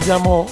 abbiamo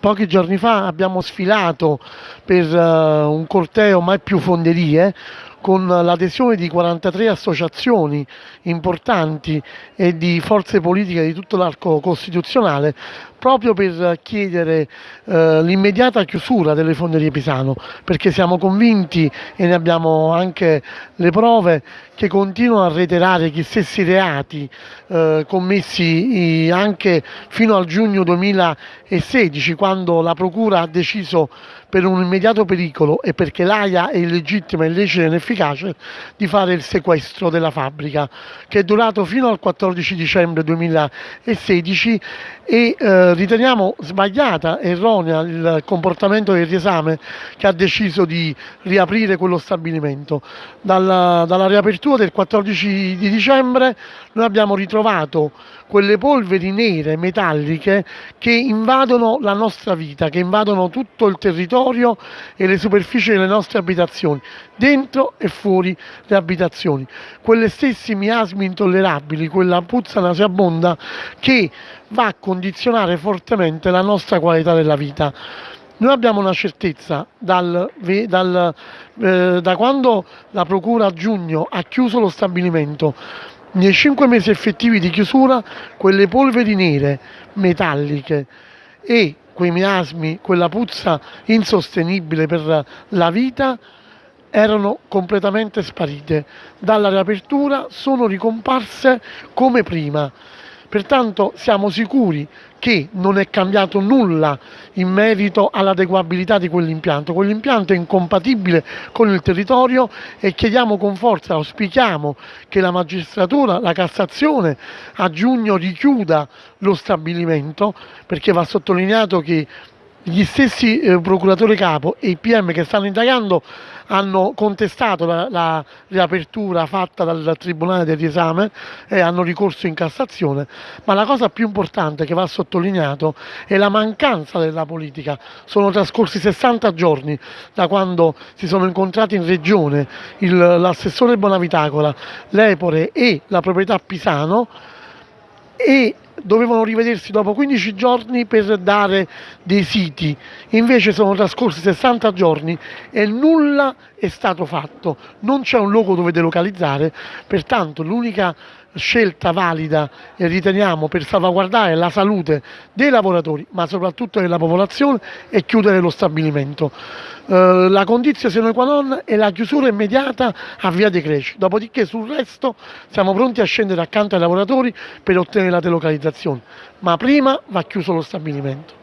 pochi giorni fa abbiamo sfilato per uh, un corteo mai più fonderie con l'adesione di 43 associazioni importanti e di forze politiche di tutto l'arco costituzionale proprio per chiedere eh, l'immediata chiusura delle fonderie Pisano perché siamo convinti e ne abbiamo anche le prove che continuano a reiterare gli stessi reati eh, commessi anche fino al giugno 2016 quando la Procura ha deciso per un immediato pericolo e perché l'AIA è illegittima, illecita e inefficace di fare il sequestro della fabbrica che è durato fino al 14 dicembre 2016 e eh, riteniamo sbagliata, erronea il comportamento del riesame che ha deciso di riaprire quello stabilimento. Dalla, dalla riapertura del 14 di dicembre noi abbiamo ritrovato quelle polveri nere metalliche che invadono la nostra vita, che invadono tutto il territorio e le superfici delle nostre abitazioni, dentro e fuori le abitazioni. Quelle stessi miasmi intollerabili, quella puzza nauseabonda che va a condizionare fortemente la nostra qualità della vita. Noi abbiamo una certezza dal, dal, eh, da quando la Procura a giugno ha chiuso lo stabilimento, nei cinque mesi effettivi di chiusura, quelle polveri nere, metalliche e quei miasmi, quella puzza insostenibile per la vita, erano completamente sparite. Dalla riapertura sono ricomparse come prima. Pertanto siamo sicuri che non è cambiato nulla in merito all'adeguabilità di quell'impianto. Quell'impianto è incompatibile con il territorio e chiediamo con forza, auspichiamo che la magistratura, la Cassazione a giugno richiuda lo stabilimento perché va sottolineato che gli stessi eh, procuratori capo e i PM che stanno indagando hanno contestato la, la, riapertura fatta dal Tribunale del riesame e hanno ricorso in Cassazione, ma la cosa più importante che va sottolineato è la mancanza della politica. Sono trascorsi 60 giorni da quando si sono incontrati in regione l'assessore Bonavitacola, l'Epore e la proprietà Pisano e dovevano rivedersi dopo 15 giorni per dare dei siti, invece sono trascorsi 60 giorni e nulla è stato fatto, non c'è un luogo dove delocalizzare, pertanto l'unica scelta valida e riteniamo per salvaguardare la salute dei lavoratori ma soprattutto della popolazione è chiudere lo stabilimento. Eh, la condizione sine qua non è la chiusura immediata a via dei Creci, dopodiché sul resto siamo pronti a scendere accanto ai lavoratori per ottenere la delocalizzazione, ma prima va chiuso lo stabilimento.